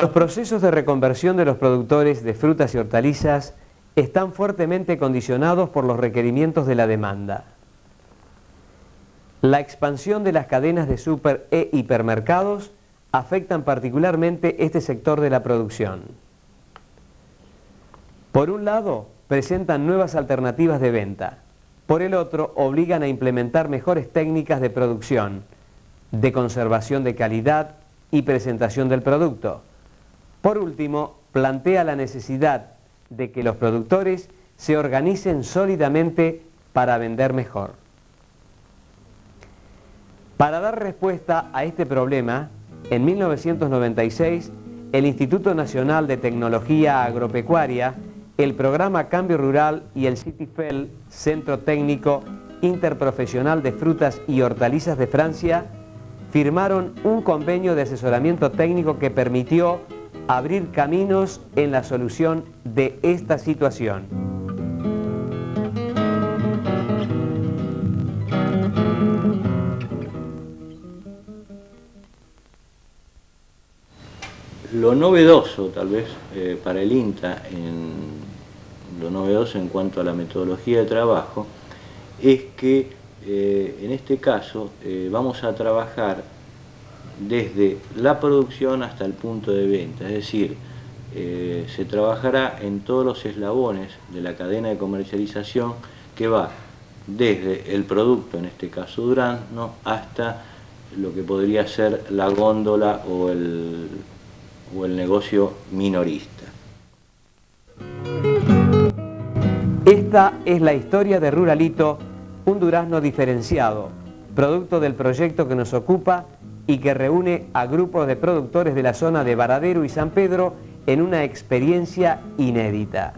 Los procesos de reconversión de los productores de frutas y hortalizas están fuertemente condicionados por los requerimientos de la demanda. La expansión de las cadenas de super e hipermercados afectan particularmente este sector de la producción. Por un lado, presentan nuevas alternativas de venta. Por el otro, obligan a implementar mejores técnicas de producción, de conservación de calidad y presentación del producto. Por último, plantea la necesidad de que los productores se organicen sólidamente para vender mejor. Para dar respuesta a este problema, en 1996, el Instituto Nacional de Tecnología Agropecuaria, el Programa Cambio Rural y el CITIFEL, Centro Técnico Interprofesional de Frutas y Hortalizas de Francia, firmaron un convenio de asesoramiento técnico que permitió abrir caminos en la solución de esta situación. Lo novedoso, tal vez, eh, para el INTA, en, lo novedoso en cuanto a la metodología de trabajo, es que eh, en este caso eh, vamos a trabajar desde la producción hasta el punto de venta, es decir, se trabajará en todos los eslabones de la cadena de comercialización que va desde el producto, en este caso durazno, hasta lo que podría ser la góndola o el o el negocio minorista. Esta es la historia de Ruralito, un durazno diferenciado, producto del proyecto que nos ocupa y que reúne a grupos de productores de la zona de Varadero y San Pedro en una experiencia inédita.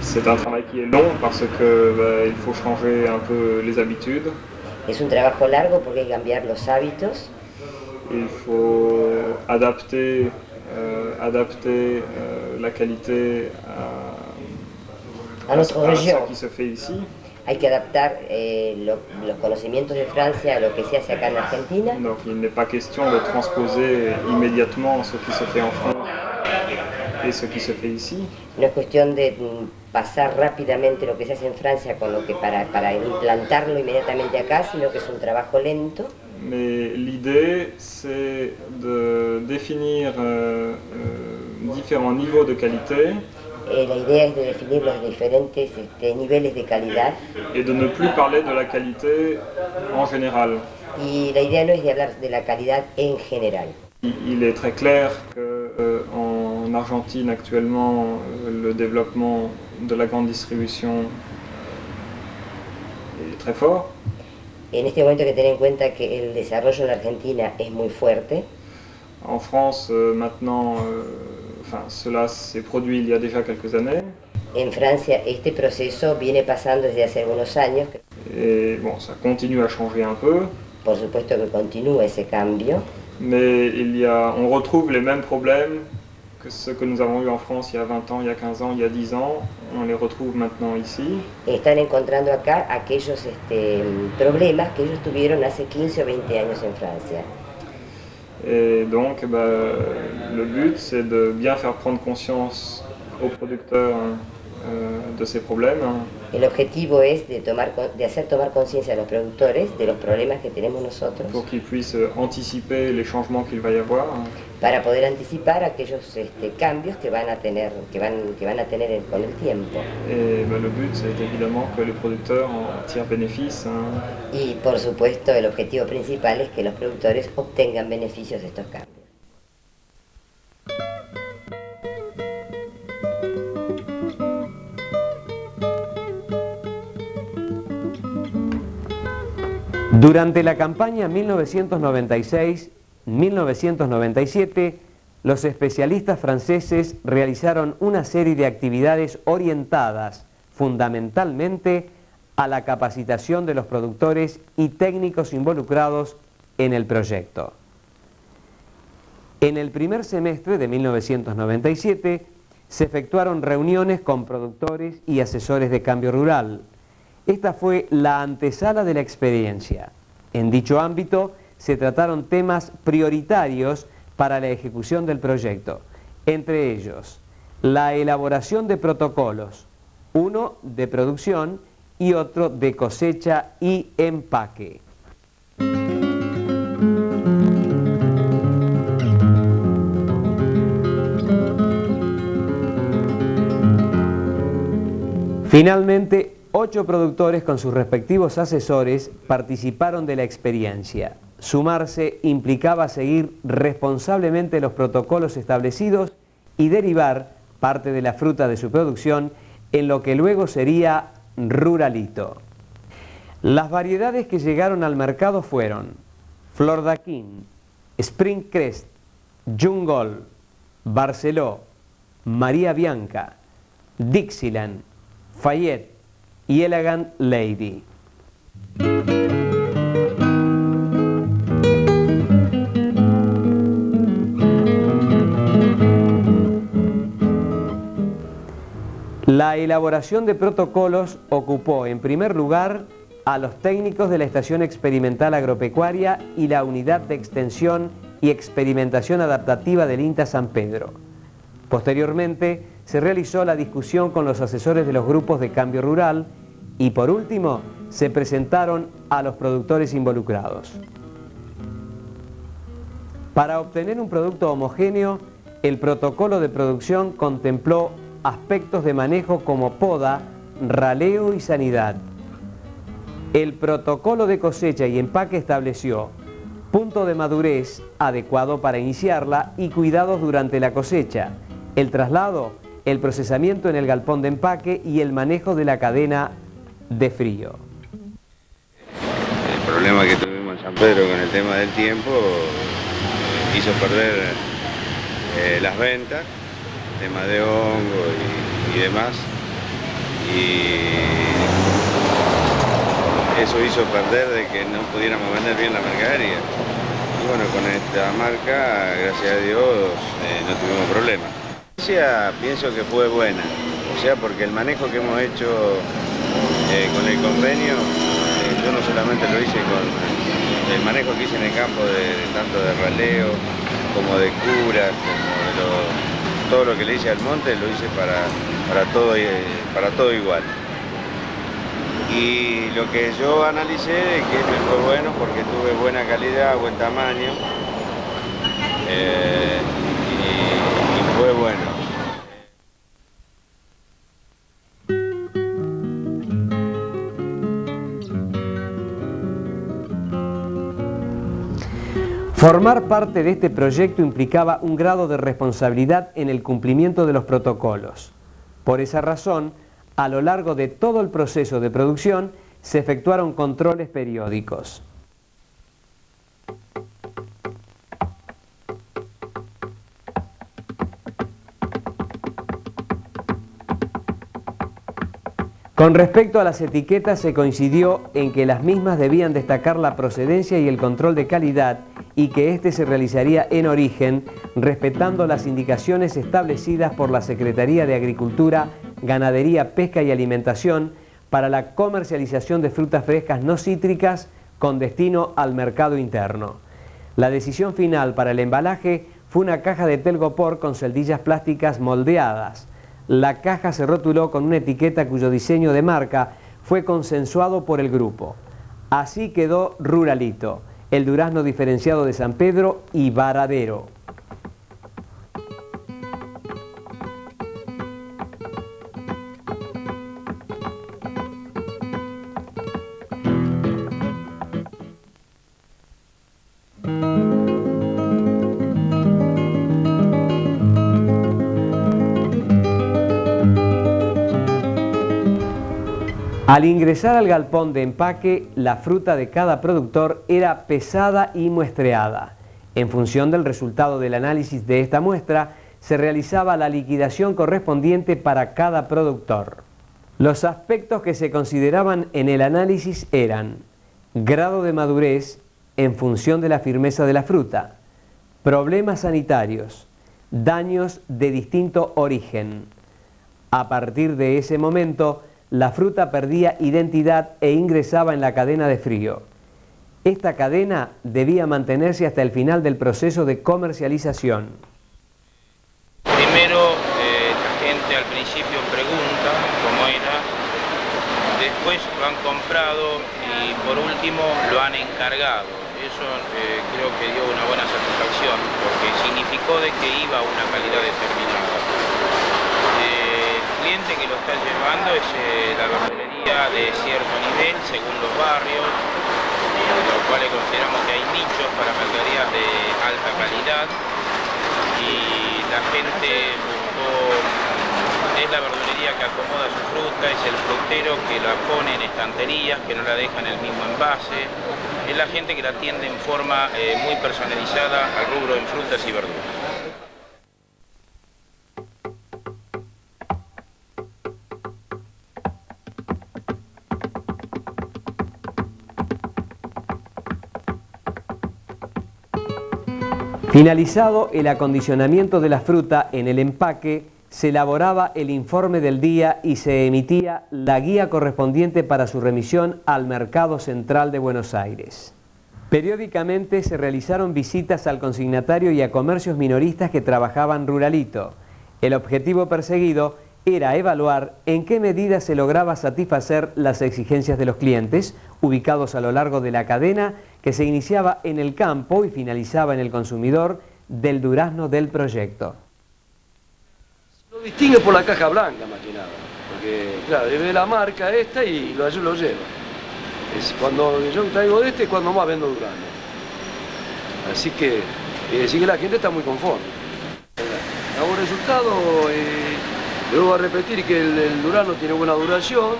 C'est un travail qui est long parce que bah, il faut changer un peu les habitudes. Es un trabajo largo porque hay que cambiar los hábitos il faut adapter, euh, adapter euh, la qualité à, a, notre à région. ce qui se fait ici. Hay que adaptar eh, lo, los conocimientos de Francia a lo que se hace acá en Argentina. Donc il n'est pas question de transposer immédiatement ce qui se fait en France et ce qui se fait ici. No es cuestión de mm, pasar rápidamente lo que se hace en Francia con lo que para, para implantarlo inmediatamente acá, sino que es un trabajo lento. mais l'idée c'est de définir euh, euh, différents niveaux de qualité eh, la idea es de definir los diferentes este, niveles de calidad et de ne plus parler de la qualité en général. y la idea no es de hablar de la calidad en general. Il, il est très clair qu'en euh, en Argentine actuellement euh, le développement de la grande distribution est très fort. En este momento hay que tener en cuenta que el desarrollo en Argentina es muy fuerte. En France, euh, maintenant, euh, enfin, cela s'est produit il y a déjà quelques années. En Francia este proceso viene pasando desde hace algunos años. Et bon, ça continue à changer un peu. Por supuesto que continúa ese cambio. Mais il y a, on retrouve les mêmes problèmes que ceux que nous avons eu en France il y a 20 ans, il y a 15 ans, il y a 10 ans, on les retrouve maintenant ici. Están encontrando acá aquellos este, problemas que ellos tuvieron hace 15 o 20 años en Francia. Et donc, bah, le but, c'est de bien faire prendre conscience aux producteurs euh, de ces problèmes. El objetivo es de, tomar, de hacer tomar conciencia a los productores de los problemas que tenemos nosotros. Pour qu'ils puissent anticiper les changements qu'il va y avoir. Para poder anticipar aquellos este, cambios que van a tener, que van, que van a tener con el tiempo. Et bah, le but, c'est évidemment que les producteurs en tirent bénéfice. Hein. Y por supuesto, el objetivo principal es que los productores obtengan beneficios de estos cambios. Durante la campaña 1996-1997, los especialistas franceses realizaron una serie de actividades orientadas fundamentalmente a la capacitación de los productores y técnicos involucrados en el proyecto. En el primer semestre de 1997 se efectuaron reuniones con productores y asesores de cambio rural, esta fue la antesala de la experiencia. En dicho ámbito se trataron temas prioritarios para la ejecución del proyecto, entre ellos la elaboración de protocolos, uno de producción y otro de cosecha y empaque. Finalmente, ocho productores con sus respectivos asesores participaron de la experiencia. Sumarse implicaba seguir responsablemente los protocolos establecidos y derivar parte de la fruta de su producción en lo que luego sería Ruralito. Las variedades que llegaron al mercado fueron Flor d'Aquín, Spring Crest, Jungol, Barceló, María Bianca, Dixieland, Fayette y Elegant Lady. La elaboración de protocolos ocupó en primer lugar a los técnicos de la Estación Experimental Agropecuaria y la Unidad de Extensión y Experimentación Adaptativa del INTA San Pedro. Posteriormente se realizó la discusión con los asesores de los grupos de cambio rural y por último se presentaron a los productores involucrados. Para obtener un producto homogéneo, el protocolo de producción contempló aspectos de manejo como poda, raleo y sanidad. El protocolo de cosecha y empaque estableció punto de madurez adecuado para iniciarla y cuidados durante la cosecha, el traslado, el procesamiento en el galpón de empaque y el manejo de la cadena de frío. El problema que tuvimos en San Pedro con el tema del tiempo hizo perder eh, las ventas tema de hongo y, demás. Y eso hizo perder de que no pudiéramos vender bien la mercadería. Y bueno, con esta marca, gracias a Dios, eh, no tuvimos problemas. Pienso que fue buena, o sea, porque el manejo que hemos hecho eh, con el convenio, eh, yo no solamente lo hice con el manejo que hice en el campo de, tanto de raleo como de curas, como de los todo lo que le hice al monte lo hice para, para, todo, eh, para todo igual. Y lo que yo analicé es que me fue bueno porque tuve buena calidad, buen tamaño eh, y fue bueno. Formar parte de este proyecto implicaba un grado de responsabilidad en el cumplimiento de los protocolos. Por esa razón, a lo largo de todo el proceso de producción se efectuaron controles periódicos. Con respecto a las etiquetas se coincidió en que las mismas debían destacar la procedencia y el control de calidad y que éste se realizaría en origen, respetando las indicaciones establecidas por la Secretaría de Agricultura, Ganadería, Pesca y Alimentación para la comercialización de frutas frescas no cítricas con destino al mercado interno. La decisión final para el embalaje fue una caja de telgopor con celdillas plásticas moldeadas. La caja se rotuló con una etiqueta cuyo diseño de marca fue consensuado por el grupo. Así quedó Ruralito el durazno diferenciado de San Pedro y Varadero. Al ingresar al galpón de empaque, la fruta de cada productor era pesada y muestreada. En función del resultado del análisis de esta muestra, se realizaba la liquidación correspondiente para cada productor. Los aspectos que se consideraban en el análisis eran grado de madurez en función de la firmeza de la fruta, problemas sanitarios, daños de distinto origen. A partir de ese momento, la fruta perdía identidad e ingresaba en la cadena de frío. esta cadena debía mantenerse hasta el final del proceso de comercialización. Primero, eh, la gente al principio pregunta cómo era, después lo han comprado y por último lo han encargado. Eso eh, creo que dio una buena satisfacción porque significó de que iba a una calidad determinada. Eh, cliente que lo está llevando es la verdulería de cierto nivel según los barrios, lo cuales consideramos que hay nichos para mercaderías de alta calidad y la gente buscó, es la verdulería que acomoda su fruta, es el frutero que la pone en estanterías, que no la deja en el mismo envase, es la gente que la atiende en forma eh, muy personalizada al rubro en frutas y verduras. Finalizado el acondicionamiento de la fruta en el empaque, se elaboraba el informe del día y se emitía la guía correspondiente para su remisión al Mercado Central de Buenos Aires. Periódicamente se realizaron visitas al consignatario y a comercios minoristas que trabajaban ruralito. El objetivo perseguido era evaluar en qué medida se lograba satisfacer las exigencias de los clientes ubicados a lo largo de la cadena que se iniciaba en el campo y finalizaba en el consumidor del durazno del proyecto. Lo distingue por la caja blanca más que nada, porque claro, ve la marca esta y lo, lo lleva. Es cuando yo traigo de este es cuando más vendo durazno. Así que decir que la gente está muy conforme. Hago resultado, eh, Luego a repetir que el, Durano tiene buena duración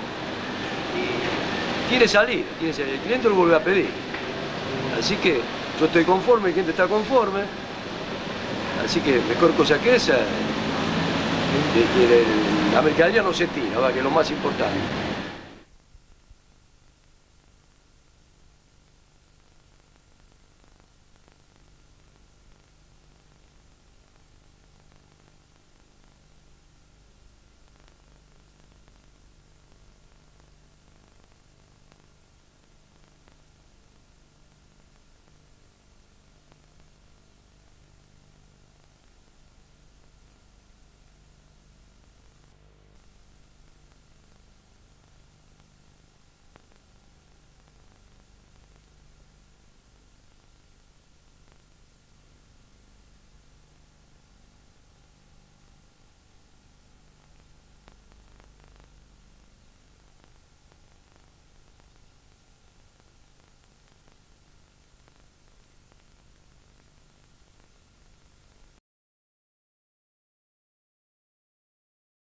y quiere salir, quiere salir, el cliente lo vuelve a pedir. Así que yo estoy conforme, el cliente está conforme, así que mejor cosa que esa, que, la mercadería no se tira, que es lo más importante.